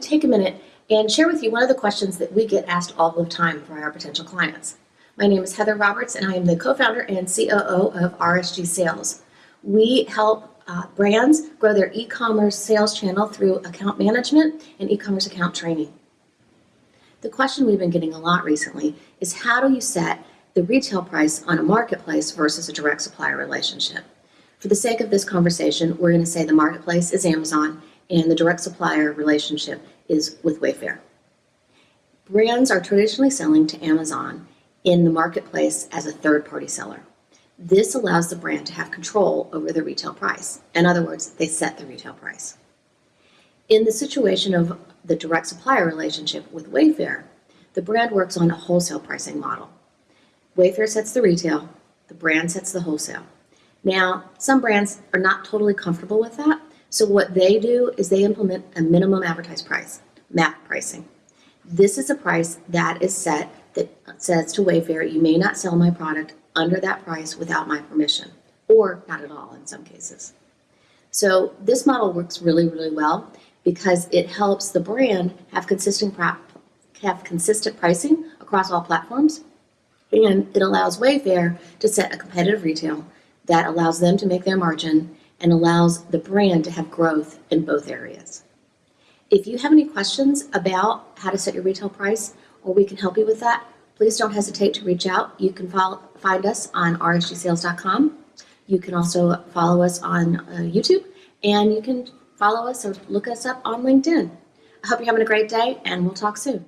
to take a minute and share with you one of the questions that we get asked all the time by our potential clients. My name is Heather Roberts, and I am the co-founder and COO of RSG Sales. We help uh, brands grow their e-commerce sales channel through account management and e-commerce account training. The question we've been getting a lot recently is how do you set the retail price on a marketplace versus a direct supplier relationship? For the sake of this conversation, we're going to say the marketplace is Amazon and the direct supplier relationship is with Wayfair. Brands are traditionally selling to Amazon in the marketplace as a third-party seller. This allows the brand to have control over the retail price. In other words, they set the retail price. In the situation of the direct supplier relationship with Wayfair, the brand works on a wholesale pricing model. Wayfair sets the retail, the brand sets the wholesale. Now, some brands are not totally comfortable with that, so what they do is they implement a minimum advertised price, MAP pricing. This is a price that is set that says to Wayfair, you may not sell my product under that price without my permission, or not at all in some cases. So this model works really, really well because it helps the brand have consistent have consistent pricing across all platforms, and it allows Wayfair to set a competitive retail that allows them to make their margin and allows the brand to have growth in both areas. If you have any questions about how to set your retail price or we can help you with that, please don't hesitate to reach out. You can follow, find us on rsgsales.com. You can also follow us on uh, YouTube and you can follow us or look us up on LinkedIn. I hope you're having a great day and we'll talk soon.